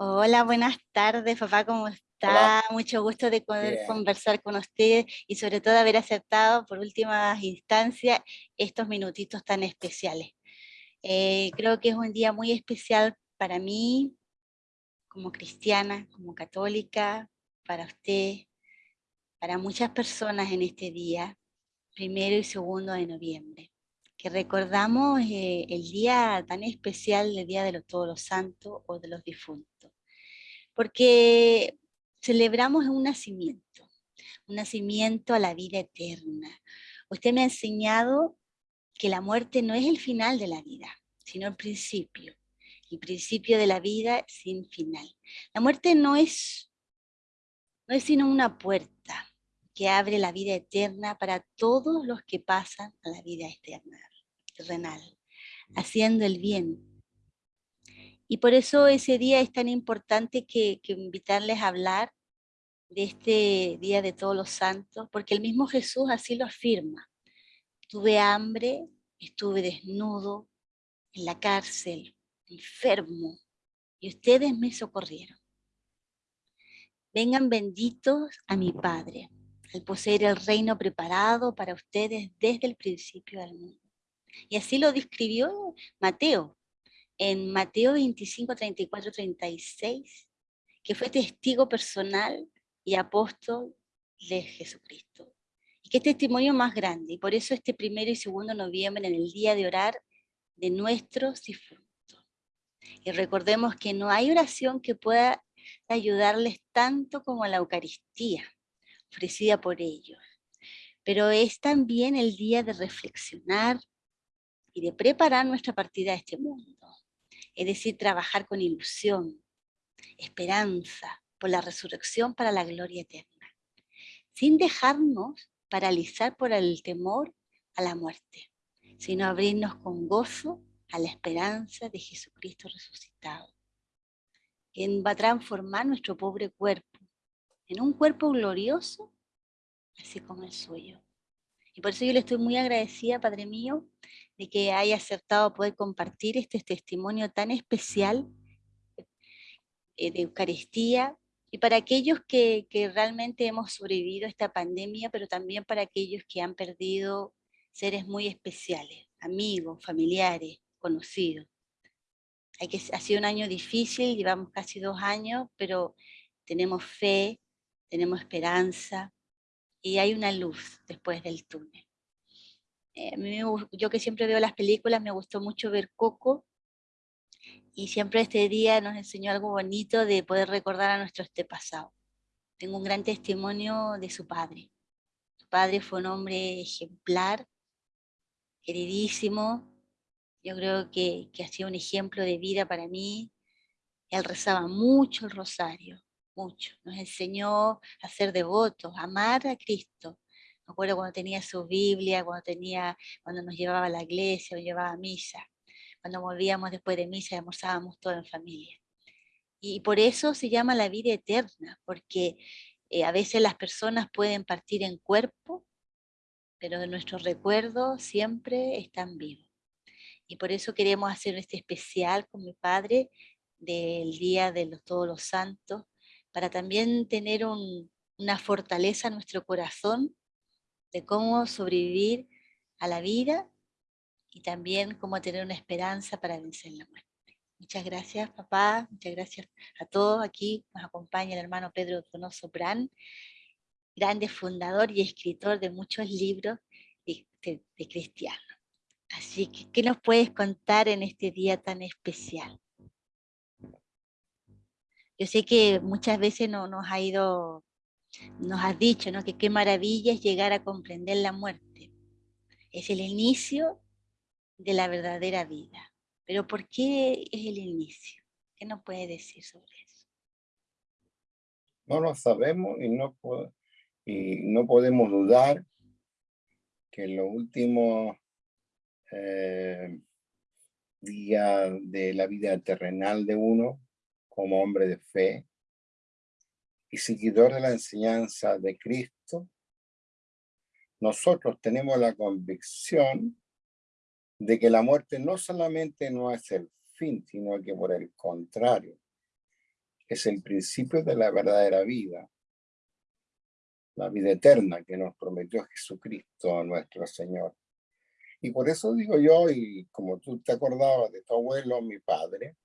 Hola, buenas tardes, papá, ¿cómo está? Mucho gusto de poder conversar con usted y sobre todo haber aceptado por últimas instancias estos minutitos tan especiales. Eh, creo que es un día muy especial para mí, como cristiana, como católica, para usted, para muchas personas en este día, primero y segundo de noviembre que recordamos eh, el día tan especial, el Día de los Todos los Santos o de los difuntos. Porque celebramos un nacimiento, un nacimiento a la vida eterna. Usted me ha enseñado que la muerte no es el final de la vida, sino el principio. El principio de la vida sin final. La muerte no es, no es sino una puerta que abre la vida eterna para todos los que pasan a la vida eterna renal, haciendo el bien. Y por eso ese día es tan importante que, invitarles a hablar de este Día de Todos los Santos, porque el mismo Jesús así lo afirma. Tuve hambre, estuve desnudo, en la cárcel, enfermo, y ustedes me socorrieron. Vengan benditos a mi Padre, al poseer el reino preparado para ustedes desde el principio del mundo. Y así lo describió Mateo, en Mateo 25, 34, 36, que fue testigo personal y apóstol de Jesucristo. Y qué testimonio más grande, y por eso este primero y segundo noviembre, en el día de orar de nuestros difuntos. Y recordemos que no hay oración que pueda ayudarles tanto como la Eucaristía, ofrecida por ellos. Pero es también el día de reflexionar, y de preparar nuestra partida a este mundo. Es decir, trabajar con ilusión, esperanza, por la resurrección para la gloria eterna, sin dejarnos paralizar por el temor a la muerte, sino abrirnos con gozo a la esperanza de Jesucristo resucitado, quien va a transformar nuestro pobre cuerpo en un cuerpo glorioso, así como el suyo. Y por eso yo le estoy muy agradecida, Padre mío, de que haya aceptado poder compartir este testimonio tan especial eh, de Eucaristía y para aquellos que, realmente hemos sobrevivido a esta pandemia, pero también para aquellos que han perdido seres muy especiales, amigos, familiares, conocidos. Hay que, ha sido un año difícil, llevamos casi dos años, pero tenemos fe, tenemos esperanza y hay una luz después del túnel. Eh, yo que siempre veo las películas, me gustó mucho ver Coco, y siempre este día nos enseñó algo bonito de poder recordar a nuestro este pasado. Tengo un gran testimonio de su padre. Su padre fue un hombre ejemplar, queridísimo, yo creo que, que ha un ejemplo de vida para mí. Él rezaba mucho el rosario, mucho. Nos enseñó a ser devotos, a amar a Cristo, me acuerdo cuando tenía su Biblia, cuando, tenía, cuando nos llevaba a la iglesia o llevaba a misa. Cuando volvíamos después de misa almorzábamos todos en familia. Y por eso se llama la vida eterna, porque eh, a veces las personas pueden partir en cuerpo, pero nuestros recuerdos siempre están vivos. Y por eso queremos hacer este especial con mi padre del Día de los, Todos los Santos, para también tener una fortaleza en nuestro corazón de cómo sobrevivir a la vida y también cómo tener una esperanza para vencer la muerte. Muchas gracias, papá. Muchas gracias a todos. Aquí nos acompaña el hermano Pedro Donoso Bran, grande fundador y escritor de muchos libros de, de, cristianos. Así que, ¿qué nos puedes contar en este día tan especial? Yo sé que muchas veces no, nos ha ido nos has dicho ¿no? que qué maravilla es llegar a comprender la muerte. Es el inicio de la verdadera vida. Pero ¿por qué es el inicio? ¿Qué nos puede decir sobre eso? No lo sabemos y no, podemos dudar que en los últimos eh, días de la vida terrenal de uno, como hombre de fe, y seguidor de la enseñanza de Cristo, nosotros tenemos la convicción de que la muerte no solamente no es el fin, sino que por el contrario, es el principio de la verdadera vida, la vida eterna que nos prometió Jesucristo, nuestro Señor. Y por eso digo yo, y como tú te acordabas de tu abuelo, mi padre,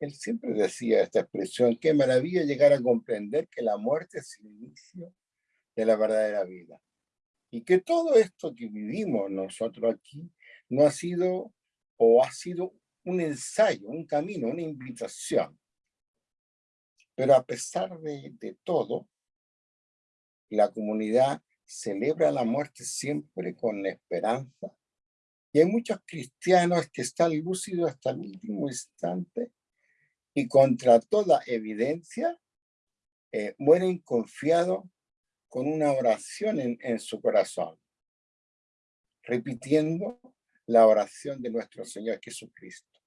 él siempre decía esta expresión, qué maravilla llegar a comprender que la muerte es el inicio de la verdadera vida. Y que todo esto que vivimos nosotros aquí no ha sido o ha sido un ensayo, un camino, una invitación. Pero a pesar de, de todo, la comunidad celebra la muerte siempre con esperanza. Y hay muchos cristianos que están lúcidos hasta el último instante y contra toda evidencia eh, mueren confiados con una oración en, en su corazón, repitiendo la oración de nuestro Señor Jesucristo.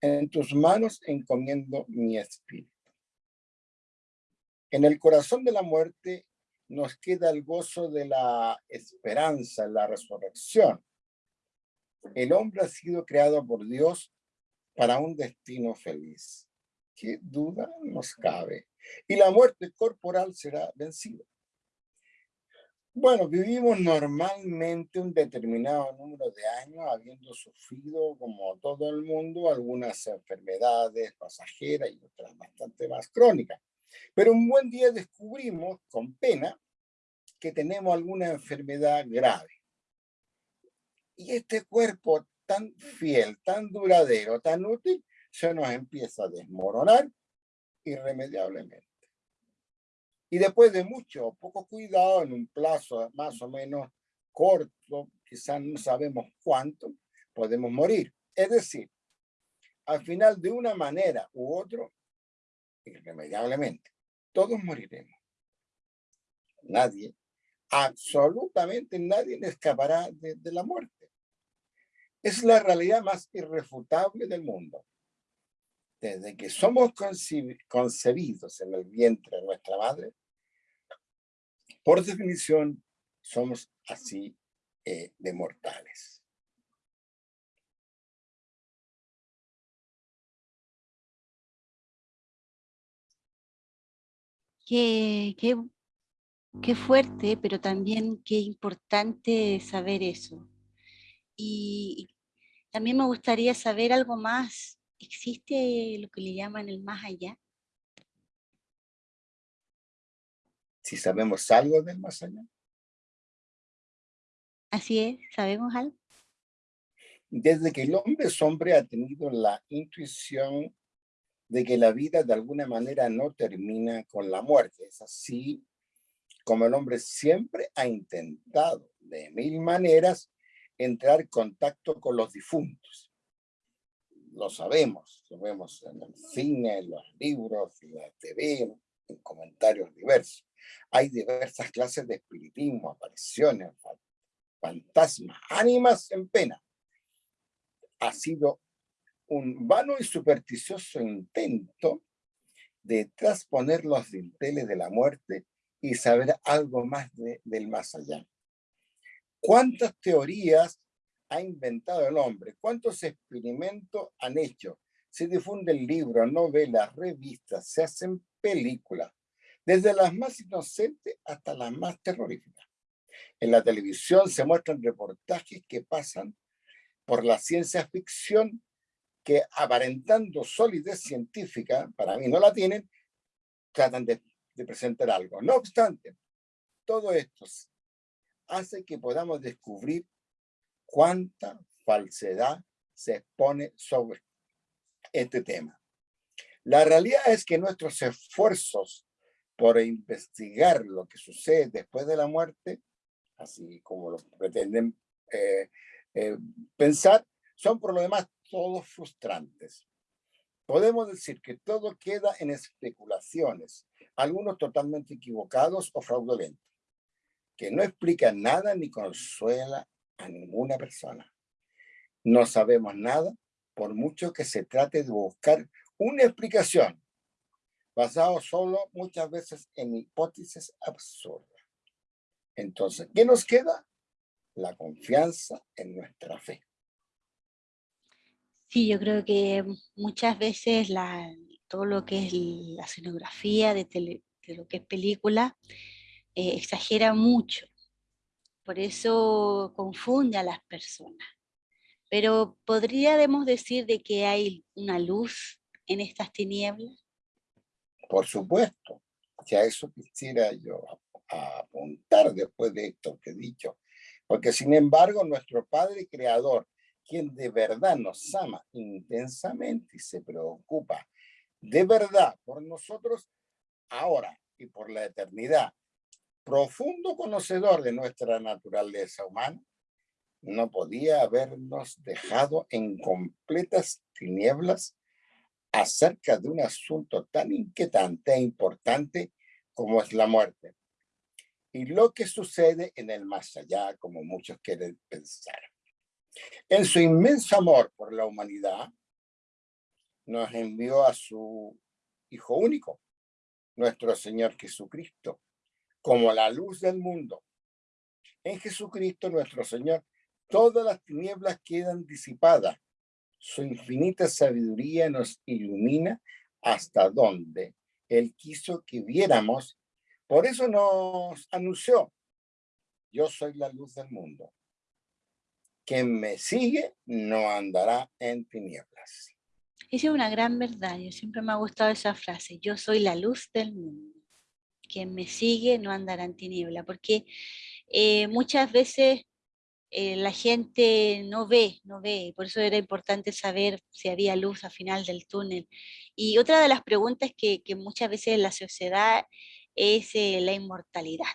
En tus manos encomiendo mi espíritu. En el corazón de la muerte nos queda el gozo de la esperanza, la resurrección. El hombre ha sido creado por Dios para un destino feliz. ¿Qué duda nos cabe? Y la muerte corporal será vencida. Bueno, vivimos normalmente un determinado número de años habiendo sufrido, como todo el mundo, algunas enfermedades pasajeras y otras bastante más crónicas. Pero un buen día descubrimos, con pena, que tenemos alguna enfermedad grave. Y este cuerpo tan fiel, tan duradero, tan útil, se nos empieza a desmoronar irremediablemente. Y después de mucho o poco cuidado, en un plazo más o menos corto, quizás no sabemos cuánto, podemos morir. Es decir, al final de una manera u otro, irremediablemente, todos moriremos. Nadie, absolutamente nadie escapará de la muerte. Es la realidad más irrefutable del mundo. Desde que somos concebidos en el vientre de nuestra madre, por definición, somos así eh, de mortales. Qué, qué, qué fuerte, pero también qué importante saber eso. Y también me gustaría saber algo más. ¿Existe lo que le llaman el más allá? Si sabemos algo del más allá. Así es, ¿sabemos algo? Desde que el hombre es hombre ha tenido la intuición de que la vida de alguna manera no termina con la muerte. Es así como el hombre siempre ha intentado de mil maneras entrar en contacto con los difuntos. Lo sabemos, lo vemos en el cine, en los libros, en la TV, en comentarios diversos. Hay diversas clases de espiritismo, apariciones, fantasmas, ánimas en pena. Ha sido un vano y supersticioso intento de transponer los dinteles de la muerte y saber algo más del más allá. ¿Cuántas teorías ha inventado el hombre? ¿Cuántos experimentos han hecho? Se difunden libros, novelas, revistas, se hacen películas, desde las más inocentes hasta las más terroríficas. En la televisión se muestran reportajes que pasan por la ciencia ficción que aparentando solidez científica, para mí no la tienen, tratan de, de presentar algo. No obstante, todo esto hace que podamos descubrir cuánta falsedad se expone sobre este tema. La realidad es que nuestros esfuerzos por investigar lo que sucede después de la muerte, así como lo pretenden eh, eh, pensar, son por lo demás todos frustrantes. Podemos decir que todo queda en especulaciones, algunos totalmente equivocados o fraudulentos que no explica nada ni consuela a ninguna persona. No sabemos nada por mucho que se trate de buscar una explicación basado solo muchas veces en hipótesis absurdas. Entonces, ¿qué nos queda? La confianza en nuestra fe. Sí, yo creo que muchas veces la, todo lo que es la escenografía de, lo que es película, eh, exagera mucho. Por eso confunde a las personas. Pero podríamos decir de que hay una luz en estas tinieblas. Por supuesto, que a eso quisiera yo apuntar después de esto que he dicho. Porque sin embargo, nuestro Padre Creador, quien de verdad nos ama intensamente y se preocupa de verdad por nosotros ahora y por la eternidad, profundo conocedor de nuestra naturaleza humana, no podía habernos dejado en completas tinieblas acerca de un asunto tan inquietante e importante como es la muerte. Y lo que sucede en el más allá, como muchos quieren pensar. En su inmenso amor por la humanidad, nos envió a su Hijo único, nuestro Señor Jesucristo, como la luz del mundo. En Jesucristo nuestro Señor, todas las tinieblas quedan disipadas. Su infinita sabiduría nos ilumina hasta donde Él quiso que viéramos. Por eso nos anunció, yo soy la luz del mundo. Quien me sigue no andará en tinieblas. Es una gran verdad. Yo siempre me ha gustado esa frase. Yo soy la luz del mundo. Quien me sigue no andará en tiniebla. Porque eh, muchas veces eh, la gente no ve, no ve. Por eso era importante saber si había luz al final del túnel. Y otra de las preguntas que, muchas veces en la sociedad es eh, la inmortalidad.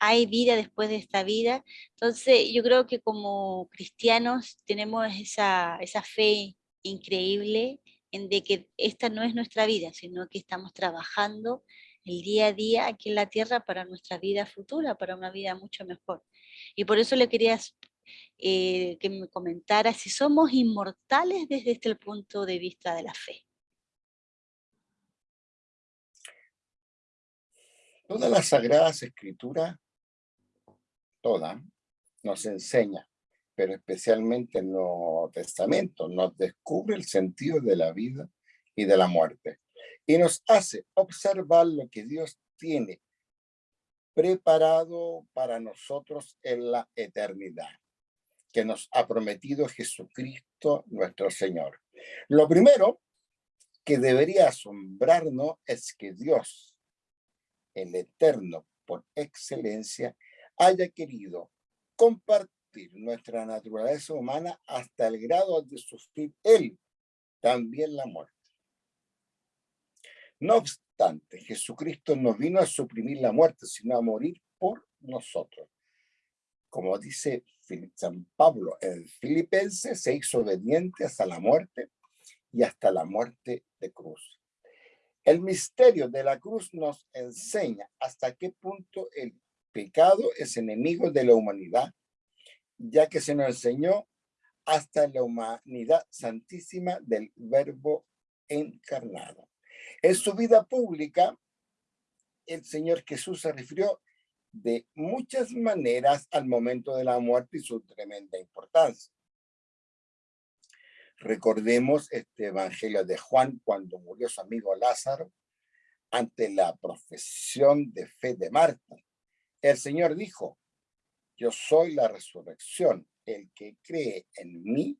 ¿Hay vida después de esta vida? Entonces yo creo que como cristianos tenemos esa, esa fe increíble en de que esta no es nuestra vida, sino que estamos trabajando el día a día aquí en la tierra para nuestra vida futura, para una vida mucho mejor. Y por eso le quería eh, que me comentara si somos inmortales desde este punto de vista de la fe. Todas las Sagradas Escrituras, toda, nos enseña pero especialmente en los testamentos, nos descubre el sentido de la vida y de la muerte. Y nos hace observar lo que Dios tiene preparado para nosotros en la eternidad, que nos ha prometido Jesucristo nuestro Señor. Lo primero que debería asombrarnos es que Dios, el eterno por excelencia, haya querido compartir nuestra naturaleza humana hasta el grado de sufrir él también la muerte. No obstante, Jesucristo no vino a suprimir la muerte, sino a morir por nosotros. Como dice San Pablo en Filipenses, se hizo obediente hasta la muerte y hasta la muerte de cruz. El misterio de la cruz nos enseña hasta qué punto el pecado es enemigo de la humanidad ya que se nos enseñó hasta la humanidad santísima del verbo encarnado. En su vida pública, el Señor Jesús se refirió de muchas maneras al momento de la muerte y su tremenda importancia. Recordemos este evangelio de Juan cuando murió su amigo Lázaro ante la profesión de fe de Marta. El Señor dijo, yo soy la resurrección. El que cree en mí,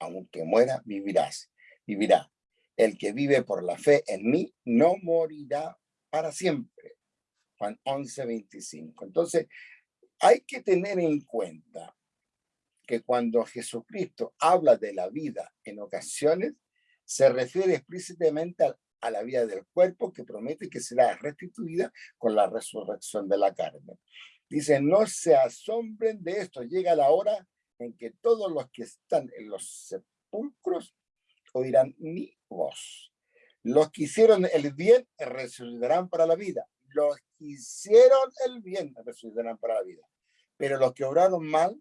aunque muera, vivirás. Vivirá. El que vive por la fe en mí, no morirá para siempre. Juan 11, 25. Entonces, hay que tener en cuenta que cuando Jesucristo habla de la vida en ocasiones, se refiere explícitamente a, la vida del cuerpo que promete que será restituida con la resurrección de la carne. Dice, no se asombren de esto, llega la hora en que todos los que están en los sepulcros oirán mi voz. Los que hicieron el bien resucitarán para la vida. Los que hicieron el bien resucitarán para la vida. Pero los que obraron mal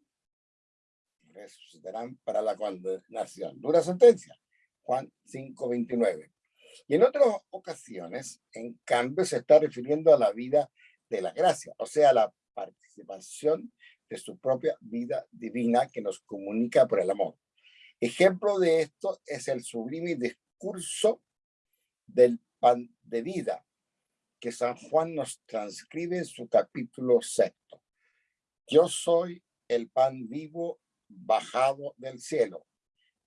resucitarán para la condenación. Dura sentencia. Juan 5, 29. Y en otras ocasiones, en cambio, se está refiriendo a la vida de la gracia, o sea, la participación de su propia vida divina que nos comunica por el amor. Ejemplo de esto es el sublime discurso del pan de vida que San Juan nos transcribe en su capítulo sexto. Yo soy el pan vivo bajado del cielo.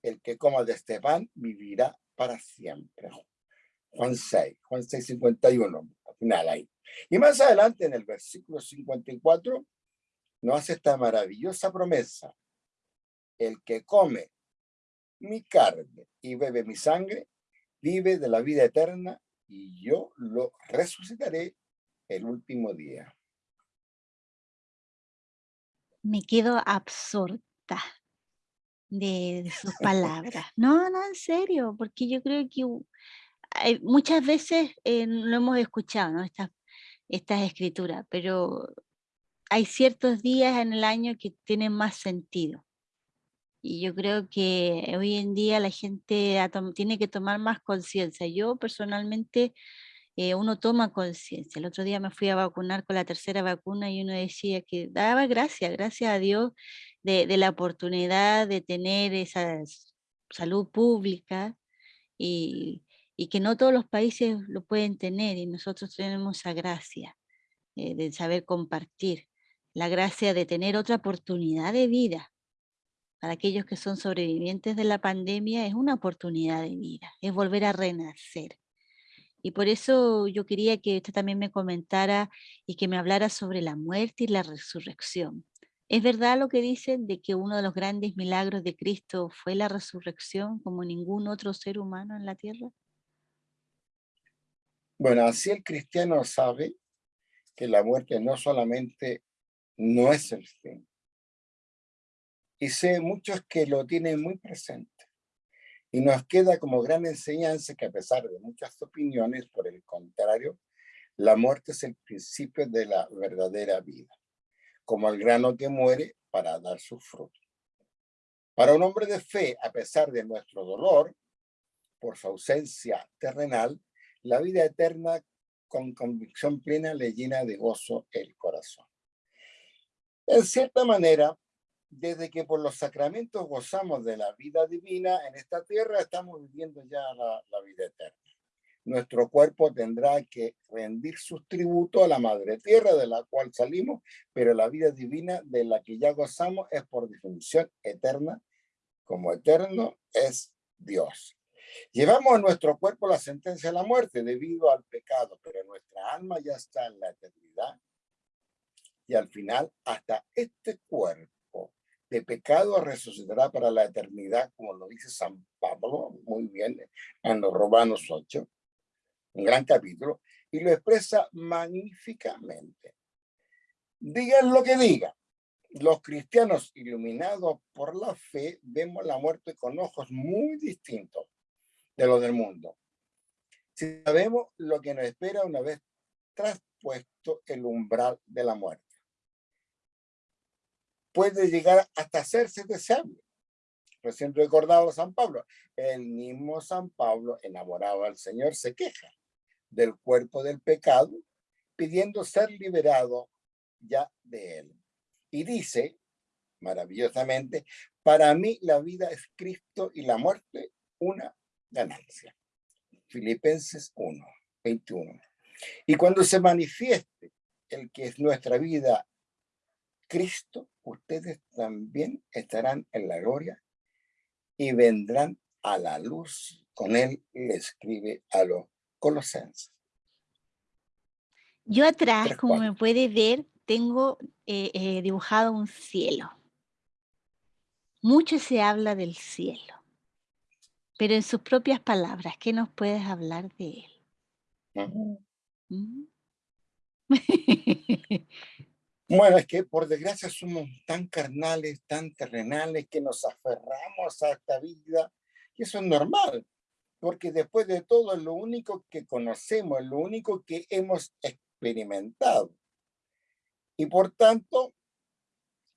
El que coma de este pan vivirá para siempre. Juan 6, Juan 6, 51, al final ahí. Y más adelante en el versículo 54 nos hace esta maravillosa promesa. El que come mi carne y bebe mi sangre, vive de la vida eterna y yo lo resucitaré el último día. Me quedo absorta de, sus palabras. No, no, en serio, porque yo creo que muchas veces eh, no hemos escuchado ¿no? estas, estas escrituras, pero hay ciertos días en el año que tienen más sentido. Y yo creo que hoy en día la gente tiene que tomar más conciencia. Yo personalmente, eh, uno toma conciencia. El otro día me fui a vacunar con la tercera vacuna y uno decía que daba gracias, gracias a Dios de, la oportunidad de tener esa salud pública y, que no todos los países lo pueden tener y nosotros tenemos esa gracia eh, de saber compartir, la gracia de tener otra oportunidad de vida para aquellos que son sobrevivientes de la pandemia es una oportunidad de vida, es volver a renacer. Y por eso yo quería que usted también me comentara y que me hablara sobre la muerte y la resurrección. ¿Es verdad lo que dicen de que uno de los grandes milagros de Cristo fue la resurrección como ningún otro ser humano en la tierra? Bueno, así el cristiano sabe que la muerte no solamente no es el fin, y sé muchos que lo tienen muy presente. Y nos queda como gran enseñanza que a pesar de muchas opiniones, por el contrario, la muerte es el principio de la verdadera vida, como el grano que muere para dar su fruto. Para un hombre de fe, a pesar de nuestro dolor, por su ausencia terrenal, la vida eterna con convicción plena le llena de gozo el corazón. En cierta manera, desde que por los sacramentos gozamos de la vida divina en esta tierra, estamos viviendo ya la, vida eterna. Nuestro cuerpo tendrá que rendir sus tributos a la madre tierra de la cual salimos, pero la vida divina de la que ya gozamos es por definición eterna, como eterno es Dios. Llevamos a nuestro cuerpo la sentencia de la muerte debido al pecado, pero nuestra alma ya está en la eternidad. Y al final, hasta este cuerpo de pecado resucitará para la eternidad, como lo dice San Pablo, muy bien, en los Romanos 8, un gran capítulo, y lo expresa magníficamente. Digan lo que digan, los cristianos iluminados por la fe vemos la muerte con ojos muy distintos de los del mundo. Si sabemos lo que nos espera una vez traspuesto el umbral de la muerte puede llegar hasta hacerse deseable. Recién recordado San Pablo. El mismo San Pablo, enamorado al Señor, se queja del cuerpo del pecado, pidiendo ser liberado ya de él. Y dice, maravillosamente, para mí la vida es Cristo y la muerte una ganancia. Filipenses 1, 21. Y cuando se manifieste el que es nuestra vida Cristo, ustedes también estarán en la gloria y vendrán a la luz. Con él le escribe a los colosenses. Yo atrás, como me puede ver, tengo eh, eh, dibujado un cielo. Mucho se habla del cielo, pero en sus propias palabras, ¿qué nos puedes hablar de él? ¿Mm? Bueno, es que por desgracia somos tan carnales, tan terrenales, que nos aferramos a esta vida, y eso es normal, porque después de todo es lo único que conocemos, es lo único que hemos experimentado. Y por tanto,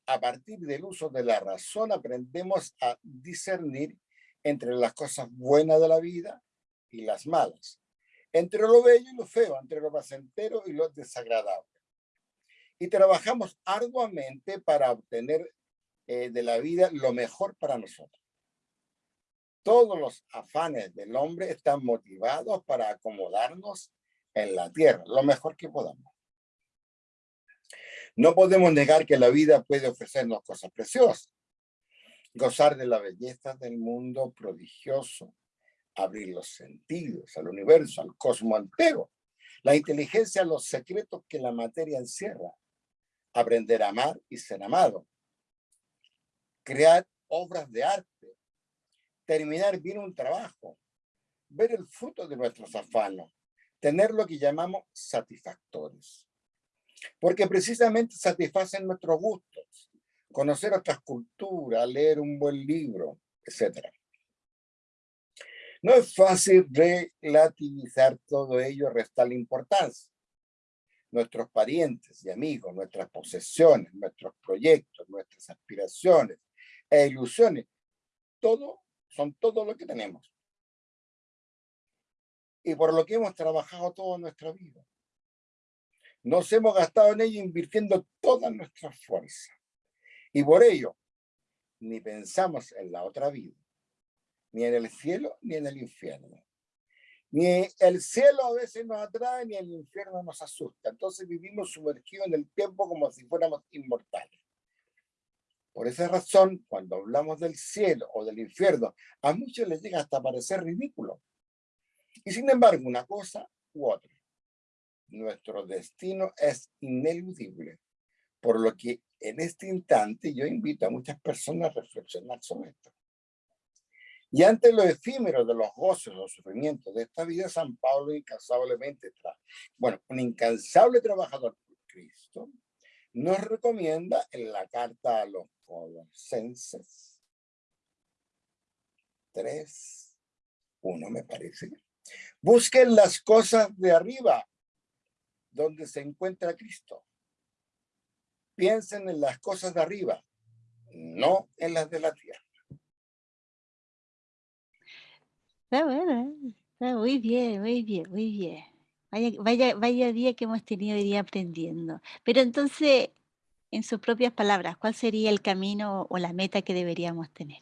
a partir del uso de la razón aprendemos a discernir entre las cosas buenas de la vida y las malas, entre lo bello y lo feo, entre lo placentero y lo desagradable y trabajamos arduamente para obtener eh, de la vida lo mejor para nosotros. todos los afanes del hombre están motivados para acomodarnos en la tierra, lo mejor que podamos. No podemos negar que la vida puede ofrecernos cosas preciosas, gozar de la belleza del mundo prodigioso, abrir los sentidos al universo, al cosmos entero, la inteligencia, los secretos que la materia encierra, aprender a amar y ser amado, crear obras de arte, terminar bien un trabajo, ver el fruto de nuestros afanos, tener lo que llamamos satisfactores. Porque precisamente satisfacen nuestros gustos, conocer otras culturas, leer un buen libro, etc. No es fácil relativizar todo ello, restar importancia. Nuestros parientes y amigos, nuestras posesiones, nuestros proyectos, nuestras aspiraciones e ilusiones, todo son todo lo que tenemos. Y por lo que hemos trabajado toda nuestra vida. Nos hemos gastado en ello invirtiendo toda nuestra fuerza. Y por ello, ni pensamos en la otra vida ni en el cielo ni en el infierno. Ni el cielo a veces nos atrae, ni el infierno nos asusta. Entonces vivimos sumergidos en el tiempo como si fuéramos inmortales. Por esa razón, cuando hablamos del cielo o del infierno, a muchos les llega hasta parecer ridículo. Y sin embargo, una cosa u otra, nuestro destino es ineludible. Por lo que en este instante yo invito a muchas personas a reflexionar sobre esto. Y ante lo efímero de los goces o sufrimientos de esta vida, San Pablo incansablemente, bueno, un incansable trabajador por Cristo, nos recomienda en la carta a los colosenses 3, 1 me parece, busquen las cosas de arriba, donde se encuentra Cristo. Piensen en las cosas de arriba, no en las de la tierra. Está bueno, está muy bien, muy bien, muy bien. Vaya, vaya, vaya día que hemos tenido día aprendiendo. Pero entonces, en sus propias palabras, ¿cuál sería el camino o la meta que deberíamos tener?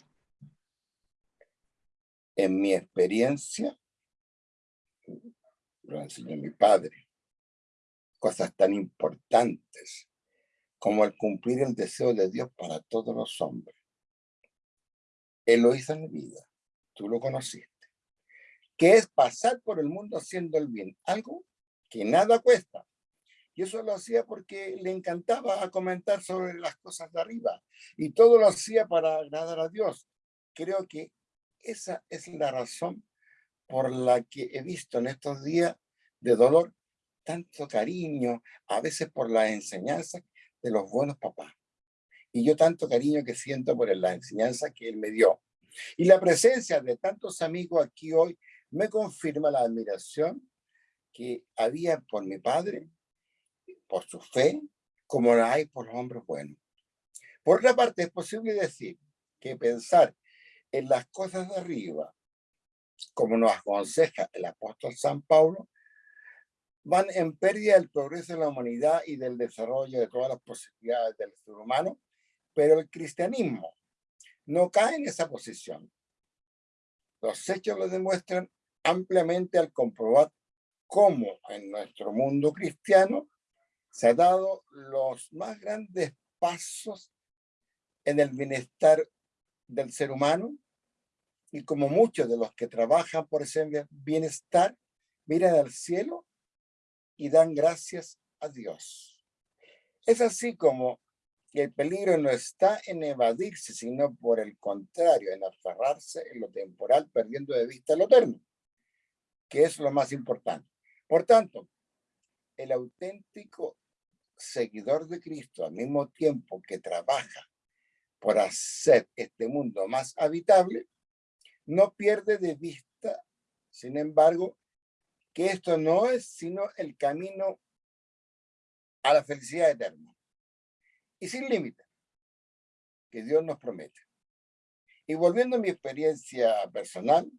En mi experiencia, lo enseñó mi padre, cosas tan importantes como el cumplir el deseo de Dios para todos los hombres. Él lo hizo en mi vida, tú lo conociste que es pasar por el mundo haciendo el bien, algo que nada cuesta. Y eso lo hacía porque le encantaba comentar sobre las cosas de arriba y todo lo hacía para agradar a Dios. Creo que esa es la razón por la que he visto en estos días de dolor tanto cariño, a veces por la enseñanza de los buenos papás. Y yo tanto cariño que siento por la enseñanza que él me dio. Y la presencia de tantos amigos aquí hoy me confirma la admiración que había por mi padre, por su fe, como la hay por los hombres buenos. Por otra parte, es posible decir que pensar en las cosas de arriba, como nos aconseja el apóstol San Pablo, van en pérdida del progreso de la humanidad y del desarrollo de todas las posibilidades del ser humano, pero el cristianismo no cae en esa posición. Los hechos lo demuestran ampliamente al comprobar cómo en nuestro mundo cristiano se han dado los más grandes pasos en el bienestar del ser humano y como muchos de los que trabajan por ese bienestar miran al cielo y dan gracias a Dios. Es así como el peligro no está en evadirse, sino por el contrario, en aferrarse en lo temporal, perdiendo de vista lo eterno que es lo más importante. Por tanto, el auténtico seguidor de Cristo, al mismo tiempo que trabaja por hacer este mundo más habitable, no pierde de vista, sin embargo, que esto no es sino el camino a la felicidad eterna y sin límite que Dios nos promete. Y volviendo a mi experiencia personal,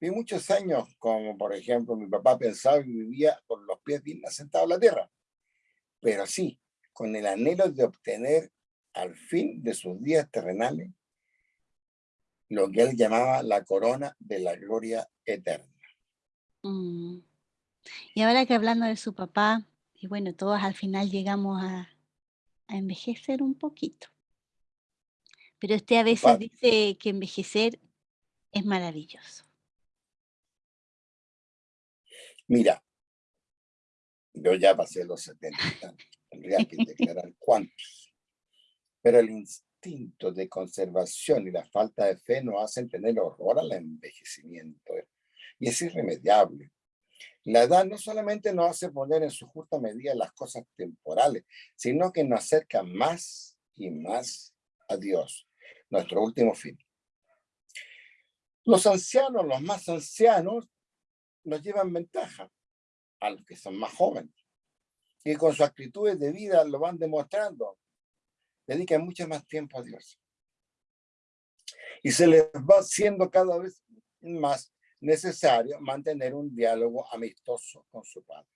Vi muchos años, como por ejemplo mi papá pensaba y vivía con los pies bien asentados en la tierra, pero sí, con el anhelo de obtener al fin de sus días terrenales lo que él llamaba la corona de la gloria eterna. Mm. Y ahora que hablando de su papá, y bueno, todos al final llegamos a, a envejecer un poquito. Pero usted a veces dice que envejecer es maravilloso. Mira, yo ya pasé los 70, tendría que declarar cuántos. Pero el instinto de conservación y la falta de fe nos hacen tener horror al envejecimiento. Y es irremediable. La edad no solamente nos hace poner en su justa medida las cosas temporales, sino que nos acerca más y más a Dios, nuestro último fin. Los ancianos, los más ancianos, nos llevan ventaja a los que son más jóvenes y con sus actitudes de vida lo van demostrando. Dedican mucho más tiempo a Dios. Y se les va haciendo cada vez más necesario mantener un diálogo amistoso con su padre.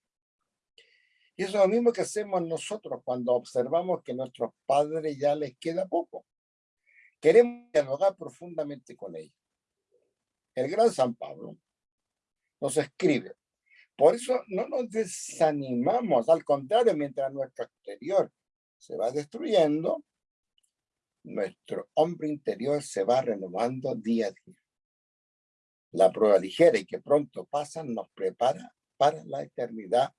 Y eso es lo mismo que hacemos nosotros cuando observamos que nuestros padres ya les queda poco. Queremos dialogar profundamente con ellos. El gran San Pablo nos escribe. Por eso no nos desanimamos, al contrario, mientras nuestro exterior se va destruyendo, nuestro hombre interior se va renovando día a día la prueba ligera y que pronto pasa nos prepara para la eternidad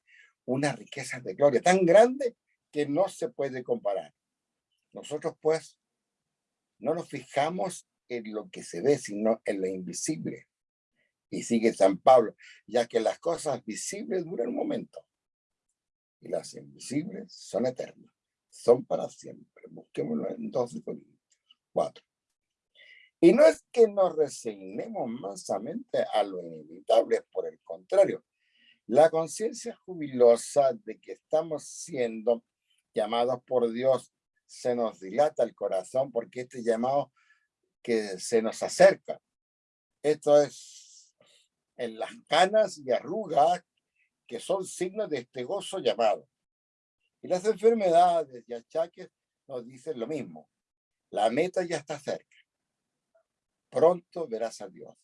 una riqueza de gloria tan grande que no se puede comparar. Nosotros pues no nos fijamos en lo que se ve, sino en lo invisible. Y sigue San Pablo, ya que las cosas visibles duran un momento y las invisibles son eternas, son para siempre. Busquémoslo en 12 Corintios 4. Y no es que nos resignemos mansamente a lo inevitable, por el contrario, la conciencia jubilosa de que estamos siendo llamados por Dios se nos dilata el corazón porque este llamado que se nos acerca. Esto es en las canas y arrugas que son signos de este gozo llamado. Y las enfermedades y achaques nos dicen lo mismo. La meta ya está cerca pronto verás a Dios.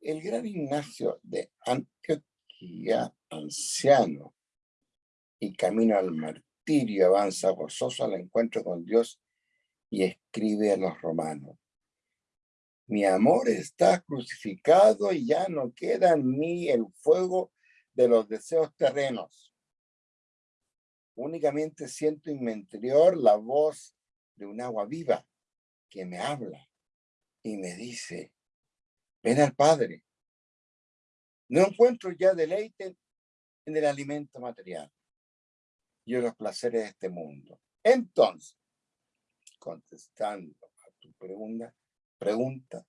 El gran Ignacio de Antioquía, anciano y camino al martirio, avanza gozoso al encuentro con Dios y escribe a los romanos. Mi amor está crucificado y ya no queda en mí el fuego de los deseos terrenos. Únicamente siento en mi interior la voz de un agua viva que me habla y me dice, ven al Padre. No encuentro ya deleite en el alimento material y en los placeres de este mundo. Entonces, contestando a tu pregunta, pregunta,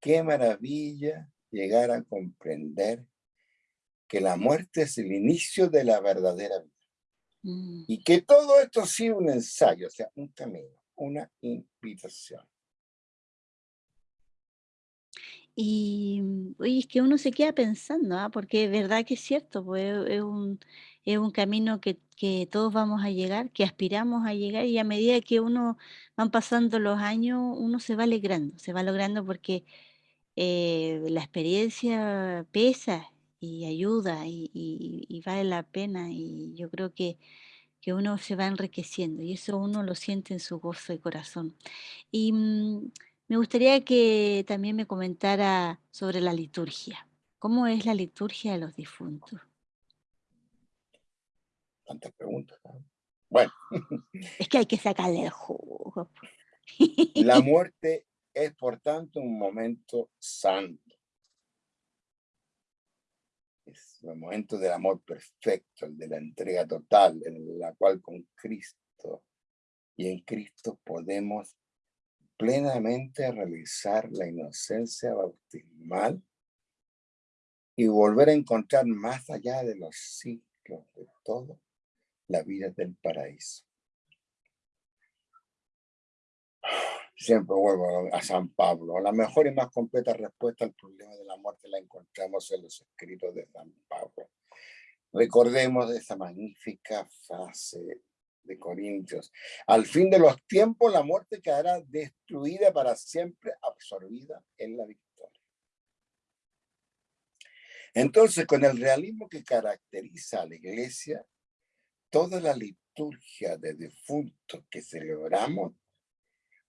qué maravilla llegar a comprender que la muerte es el inicio de la verdadera vida. Mm. Y que todo esto ha sido un ensayo, o sea, un camino una invitación. Y oye, es que uno se queda pensando, ¿ah? porque es verdad que es cierto, pues es un, es un camino que, que, todos vamos a llegar, que aspiramos a llegar y a medida que uno van pasando los años, uno se va logrando, se va logrando porque eh, la experiencia pesa y ayuda y, y vale la pena y yo creo que que uno se va enriqueciendo y eso uno lo siente en su gozo de corazón. Y mm, me gustaría que también me comentara sobre la liturgia. ¿Cómo es la liturgia de los difuntos? Tantas preguntas. Bueno. Es que hay que sacarle el jugo. La muerte es, por tanto, un momento santo es el momento del amor perfecto, el de la entrega total, en la cual con Cristo y en Cristo podemos plenamente realizar la inocencia bautismal y volver a encontrar más allá de los ciclos de todo la vida del paraíso. Siempre vuelvo a San Pablo. La mejor y más completa respuesta al problema de la muerte la encontramos en los escritos de San Pablo. Recordemos esa magnífica frase de Corintios. Al fin de los tiempos, la muerte quedará destruida para siempre, absorbida en la victoria. Entonces, con el realismo que caracteriza a la iglesia, toda la liturgia de difuntos que celebramos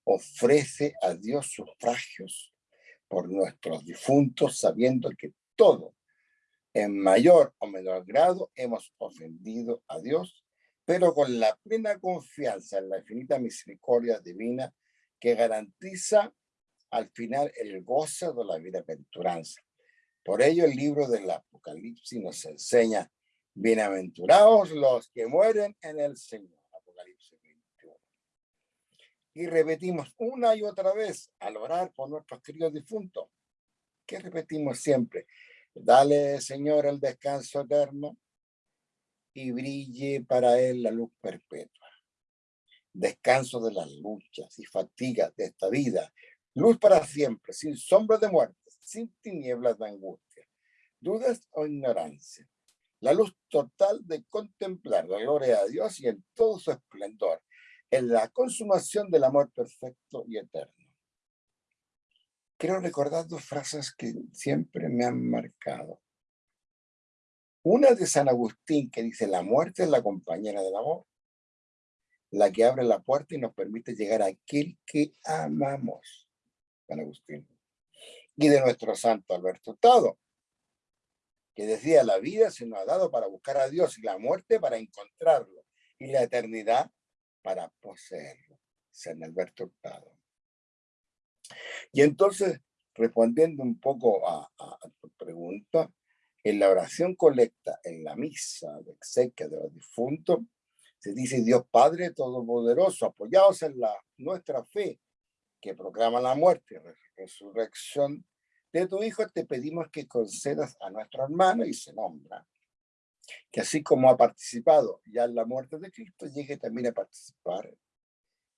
ofrece a Dios sufragios por nuestros difuntos, sabiendo que todo, en mayor o menor grado, hemos ofendido a Dios pero con la plena confianza en la infinita misericordia divina que garantiza al final el gozo de la bienaventuranza. Por ello el libro del Apocalipsis nos enseña, bienaventurados los que mueren en el Señor. Apocalipsis 21. Y repetimos una y otra vez al orar por nuestros queridos difuntos. ¿Qué repetimos siempre? Dale, Señor, el descanso eterno y brille para él la luz perpetua. Descanso de las luchas y fatigas de esta vida. Luz para siempre, sin sombra de muerte, sin tinieblas de angustia, dudas o ignorancia. La luz total de contemplar la gloria de Dios y en todo su esplendor, en la consumación del amor perfecto y eterno. Quiero recordar dos frases que siempre me han marcado. Una de San Agustín que dice, la muerte es la compañera del amor, la que abre la puerta y nos permite llegar a aquel que amamos. San Agustín. Y de nuestro santo Alberto Tado, que decía, la vida se nos ha dado para buscar a Dios y la muerte para encontrarlo y la eternidad para poseerlo. San Alberto Hurtado. Y entonces, respondiendo un poco a, a tu pregunta, en la oración colecta, en la misa de exequia de los difuntos, se dice Dios Padre Todopoderoso, apoyados en la, nuestra fe, que proclama la muerte resurrección de tu Hijo, te pedimos que concedas a nuestro hermano y se nombra, que así como ha participado ya en la muerte de Cristo, llegue también a participar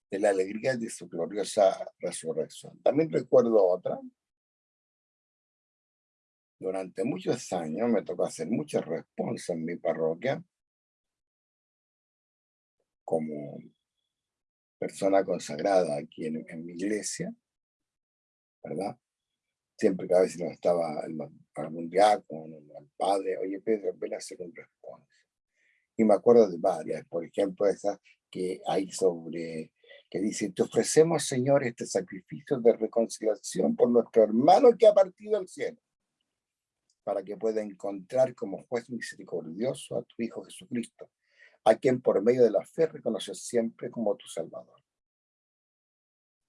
de la alegría de su gloriosa resurrección. También recuerdo otra, durante muchos años me tocó hacer muchas responsas en mi parroquia como persona consagrada aquí en, mi iglesia, ¿verdad? Siempre que a veces no estaba algún diácono, el padre, oye Pedro, ven a hacer un responsa. Y me acuerdo de varias, por ejemplo, esa que hay sobre, que dice, te ofrecemos, Señor, este sacrificio de reconciliación por nuestro hermano que ha partido al cielo para que pueda encontrar como juez misericordioso a tu Hijo Jesucristo, a quien por medio de la fe reconoces siempre como tu Salvador.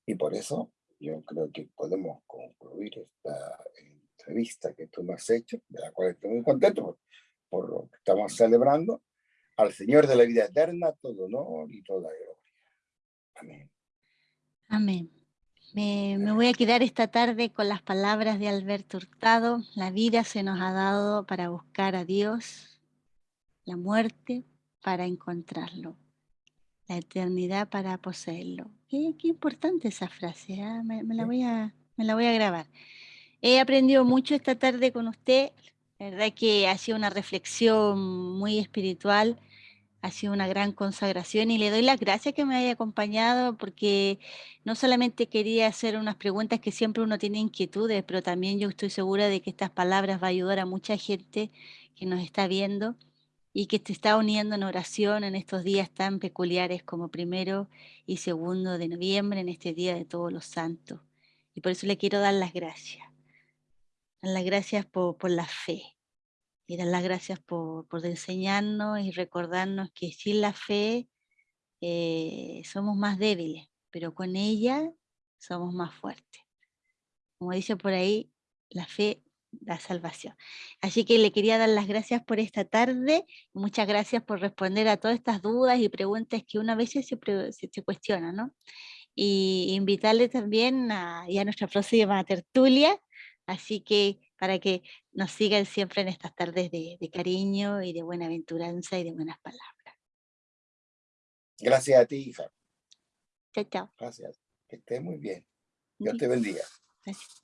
Y por eso yo creo que podemos concluir esta entrevista que tú me has hecho, de la cual estoy muy contento por, lo que estamos celebrando, al Señor de la vida eterna, todo honor y toda gloria. Amén. Amén. Me, voy a quedar esta tarde con las palabras de Alberto Hurtado. La vida se nos ha dado para buscar a Dios, la muerte para encontrarlo, la eternidad para poseerlo. Qué, importante esa frase, ¿ah? me, la voy a, me la voy a grabar. He aprendido mucho esta tarde con usted, la verdad que ha sido una reflexión muy espiritual ha sido una gran consagración y le doy las gracias que me haya acompañado porque no solamente quería hacer unas preguntas que siempre uno tiene inquietudes, pero también yo estoy segura de que estas palabras va a ayudar a mucha gente que nos está viendo y que se está uniendo en oración en estos días tan peculiares como primero y segundo de noviembre, en este Día de Todos los Santos. Y por eso le quiero dar las gracias. Dar las gracias por, por la fe, y dar las gracias por, enseñarnos y recordarnos que sin la fe eh, somos más débiles, pero con ella somos más fuertes. Como dice por ahí, la fe da salvación. Así que le quería dar las gracias por esta tarde, muchas gracias por responder a todas estas dudas y preguntas que una vez se, se, cuestiona, ¿no? Y invitarle también a, a nuestra próxima tertulia, así que para que nos sigan siempre en estas tardes de, cariño y de buena aventuranza y de buenas palabras. Gracias a ti, hija. Chao, chao. Gracias. Que estés muy bien. Dios te bendiga. Gracias.